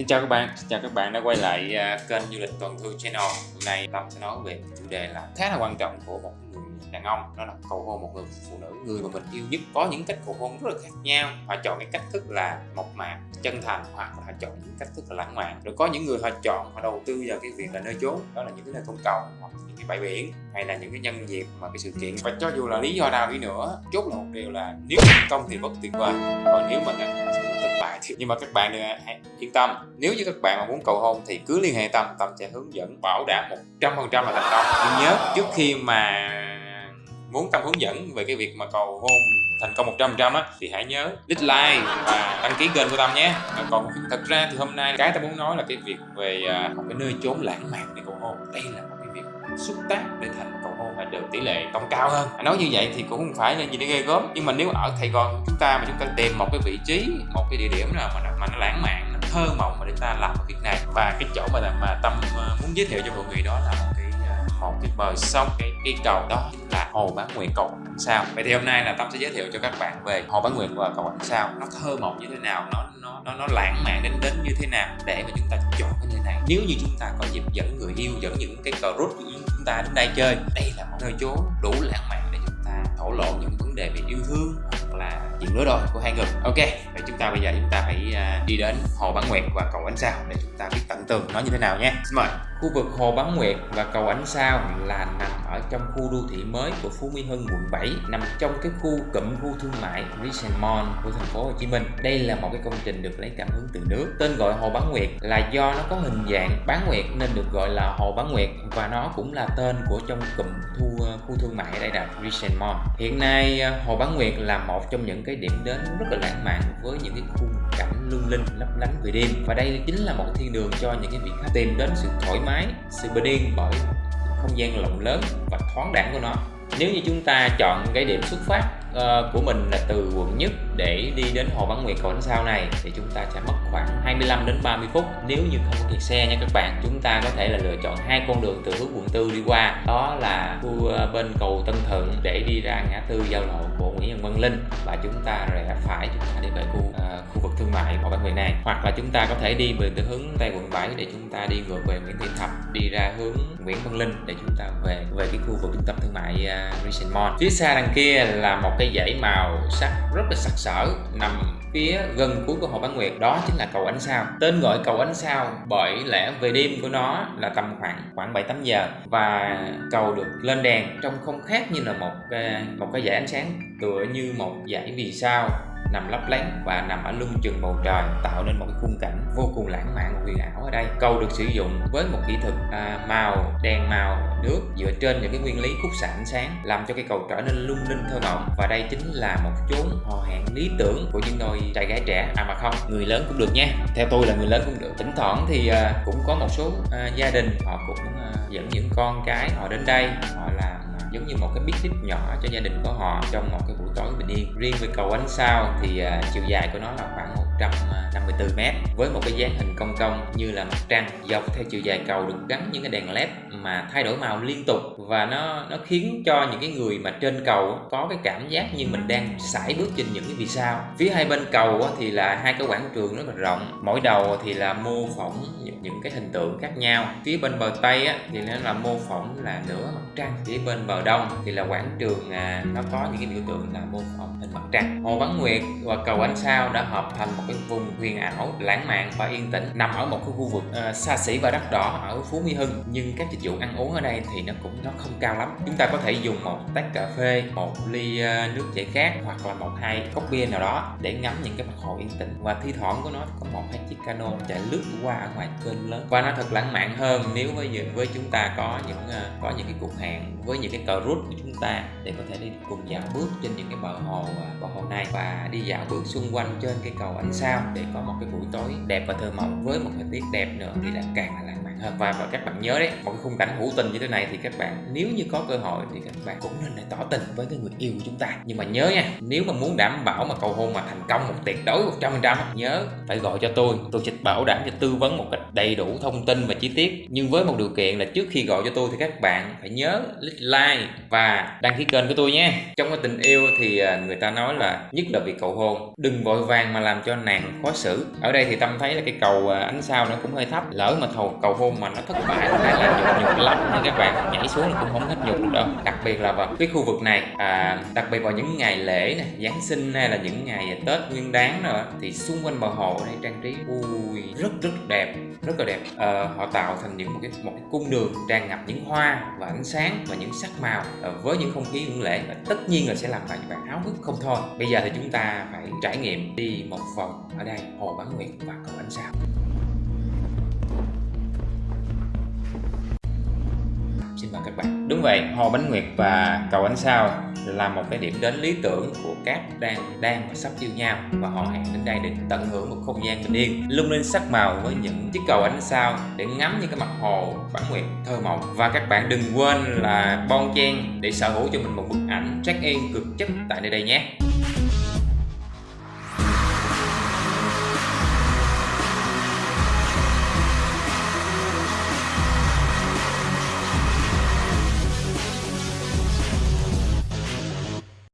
Xin chào các bạn, xin chào các bạn đã quay lại à, kênh du lịch Toàn Thư Channel. Hôm nay Tâm sẽ nói về chủ đề là khá là quan trọng của một người đàn ông Đó là cầu hôn một người phụ nữ, người mà mình yêu nhất Có những cách cầu hôn rất là khác nhau. Họ chọn cái cách thức là mộc mạc, chân thành Hoặc là họ chọn những cách thức là lãng mạn. Rồi có những người họ chọn, họ đầu tư vào cái việc là nơi chốn Đó là những cái nơi công cộng hoặc những cái bãi biển Hay là những cái nhân dịp mà cái sự kiện. Và cho dù là lý do nào đi nữa Chốt là một điều là nếu thành công thì rất tuyệt vời. Còn nếu mà thì nhưng mà các bạn đừng hãy yên tâm. Nếu như các bạn mà muốn cầu hôn thì cứ liên hệ tâm tâm sẽ hướng dẫn bảo đảm một trăm phần trăm là thành công. Nhưng nhớ trước khi mà muốn tâm hướng dẫn về cái việc mà cầu hôn thành công 100% á thì hãy nhớ like và đăng ký kênh của Tâm nhé. Còn thật ra thì hôm nay cái tâm muốn nói là cái việc về à, một cái nơi chốn lãng mạn để cầu hôn. Đây là một cái việc xuất tác để thành cầu hôn và được tỷ lệ công cao hơn. Nói như vậy thì cũng không phải là gì để ghê gớm nhưng mà nếu ở Sài Gòn chúng ta mà chúng ta tìm một cái vị trí một cái địa điểm nào mà, mà nó lãng mạn nó thơ mộng mà để ta làm một việc này. Và cái chỗ mà mà tâm à, muốn giới thiệu cho mọi người đó là một cái một cái bờ sông cái cái cầu đó là hồ bán nguyệt cầu ánh sao? Vậy thì hôm nay là tâm sẽ giới thiệu cho các bạn về hồ bán nguyệt và cầu ánh sao. Nó thơ mộng như thế nào? Nó nó nó, nó lãng mạn đến đến như thế nào? Để mà chúng ta chọn cái nơi này nếu như chúng ta có dịp dẫn người yêu dẫn những cái cờ rút của chúng ta đến đây chơi đây là một nơi chốn đủ lãng mạn để chúng ta thổ lộ những vấn đề về yêu thương hoặc là chuyện lứa đôi của hai người. Ok vậy chúng ta bây giờ chúng ta phải à, đi đến hồ bán nguyệt và cầu ánh sao để chúng ta biết tận tường nó như thế nào nhé. Xin mời. Khu vực Hồ Bán Nguyệt và cầu Ánh Sao là nằm ở trong khu đô thị mới của Phú Mỹ Hưng quận 7, nằm trong cái khu cụm khu thương mại Regent Mall của thành phố Hồ Chí Minh. Đây là một cái công trình được lấy cảm hứng từ nước. Tên gọi Hồ Bán Nguyệt là do nó có hình dạng bán nguyệt nên được gọi là Hồ Bán Nguyệt và nó cũng là tên của trong cụm thu ờ, khu thương mại ở đây là Regent Mall. Hiện nay ờ, Hồ Bán Nguyệt là một trong những cái điểm đến rất là lãng mạn với những cái khung cảnh lung linh lấp lánh về đêm. Và đây chính là một thiên đường cho những cái vị khách tìm đến sự thoải mái sự bình yên bởi không gian rộng lớn và thoáng đẳng của nó. Nếu như chúng ta chọn cái điểm xuất phát uh, của mình là từ quận nhất để đi đến hồ văn nguyệt cầu sau sao này thì chúng ta sẽ mất khoảng 25 đến 30 phút. Nếu như không có kẹt xe nha các bạn chúng ta có thể là lựa chọn hai con đường từ hướng quận tư đi qua. Đó là khu uh, bên cầu Tân Thượng để đi ra ngã tư giao lộ của Nguyễn Văn Linh và chúng ta rẽ phải chúng ta đi về khu uh, khu vực thương mại của bệnh viện này. Hoặc là chúng ta có thể đi về từ hướng tây quận 7 để chúng ta đi ngược về Nguyễn Thị Thập đi ra hướng Nguyễn Văn Linh để chúng ta về về cái khu vực trung tâm thương mại uh, Mall. Phía xa đằng kia là một cái dãy màu sắc rất là sặc sỡ nằm phía gần cuối của hồ bán nguyệt, đó chính là cầu ánh sao. Tên gọi cầu ánh sao bởi lẽ về đêm của nó là tầm khoảng khoảng bảy, tám giờ và cầu được lên đèn. Trông không khác như là một à, một cái dải ánh sáng, tựa như một dải vì sao nằm lấp lánh và nằm ở lưng chừng bầu trời tạo nên một cái khung cảnh vô cùng lãng mạn và huyền ảo ở đây. Cầu được sử dụng với một kỹ thuật à, màu đèn màu nước dựa trên những cái nguyên lý khúc xạ ánh sáng làm cho cây cầu trở nên lung linh thơ mộng. Và đây chính là một chốn hò hẹn lý tưởng của những đôi trai gái trẻ. À mà không người lớn cũng được nha. Theo tôi là người lớn cũng được. Thỉnh thoảng thì à, cũng có một số à, gia đình họ cũng à, dẫn những con cái họ đến đây họ làm giống như một cái picnic nhỏ cho gia đình của họ trong một cái buổi tối bình yên riêng về cầu ánh sao thì uh, chiều dài của nó là khoảng 100. 154 m với một cái dáng hình cong cong như là mặt trăng dọc theo chiều dài cầu được gắn những cái đèn led mà thay đổi màu liên tục. Và nó nó khiến cho những cái người mà trên cầu có cái cảm giác như mình đang sải bước trên những cái vì sao. Phía hai bên cầu thì là hai cái quảng trường rất là rộng. Mỗi đầu thì là mô phỏng những cái hình tượng khác nhau. Phía bên bờ tây thì nó là mô phỏng là nửa mặt trăng phía bên bờ đông thì là quảng trường à, nó có những cái biểu tượng là mô phỏng hình mặt trăng. Hồ bán nguyệt và cầu ánh sao đã hợp thành một cái vùng huyền ảo lãng mạn và yên tĩnh nằm ở một cái khu vực uh, xa xỉ và đắt đỏ ở phú mỹ hưng. Nhưng các dịch vụ ăn uống ở đây thì nó cũng nó không cao lắm. Chúng ta có thể dùng một tách cà phê một ly uh, nước giải khát hoặc là một hai cốc bia nào đó để ngắm những cái mặt hồ yên tĩnh. Và thi thoảng của nó có một hai chiếc cano chạy lướt qua ở ngoài kênh lớn. Và nó thật lãng mạn hơn nếu với với chúng ta có những uh, có những cái cuộc hẹn với những cái cờ rút của chúng ta để có thể đi cùng dạo bước trên những cái bờ hồ bờ hồ này và đi dạo bước xung quanh trên cái cầu ánh sao để có một cái buổi tối đẹp và thơ mộng với một thời tiết đẹp nữa thì là càng là lãng mạn và, và các bạn nhớ đấy một cái khung cảnh hữu tình như thế này thì các bạn nếu như có cơ hội thì các bạn cũng nên để tỏ tình với cái người yêu của chúng ta. Nhưng mà nhớ nha nếu mà muốn đảm bảo mà cầu hôn mà thành công một tuyệt đối 100% nhớ phải gọi cho tôi tôi sẽ bảo đảm cho tư vấn một cách đầy đủ thông tin và chi tiết. Nhưng với một điều kiện là trước khi gọi cho tôi thì các bạn phải nhớ like và đăng ký kênh của tôi nhé. Trong cái tình yêu thì à, người ta nói là nhất là việc cầu hôn đừng vội vàng mà làm cho nàng khó xử. Ở đây thì tâm thấy là cái cầu à, ánh sao nó cũng hơi thấp lỡ mà thầu cầu hôn mà nó thất bại hay là nhục nhục lắm. Nên các bạn nhảy xuống cũng không hết nhục được đâu. Đặc biệt là vào cái khu vực này à, đặc biệt vào những ngày lễ này giáng sinh hay là những ngày tết nguyên đáng nữa thì xung quanh bờ hồ này trang trí ui rất rất đẹp rất là đẹp. À, họ tạo thành những một cái một cái cung đường tràn ngập những hoa và ánh sáng và những sắc màu à, với những không khí hưởng lễ. Và tất nhiên là sẽ làm bạn bạn háo hức không thôi. Bây giờ thì chúng ta phải trải nghiệm đi một vòng ở đây hồ bán nguyệt và cầu ánh sao. Xin mời các bạn. Đúng vậy, hồ bánh nguyệt và cầu ánh sao là một cái điểm đến lý tưởng của các đang đang và sắp yêu nhau. Và họ hẹn đến đây để tận hưởng một không gian bình yên, lung linh sắc màu với những chiếc cầu ánh sao để ngắm những cái mặt hồ bản nguyệt thơ mộng. Và các bạn đừng quên là bon chen để sở hữu cho mình một bức ảnh check in cực chất tại nơi đây nhé.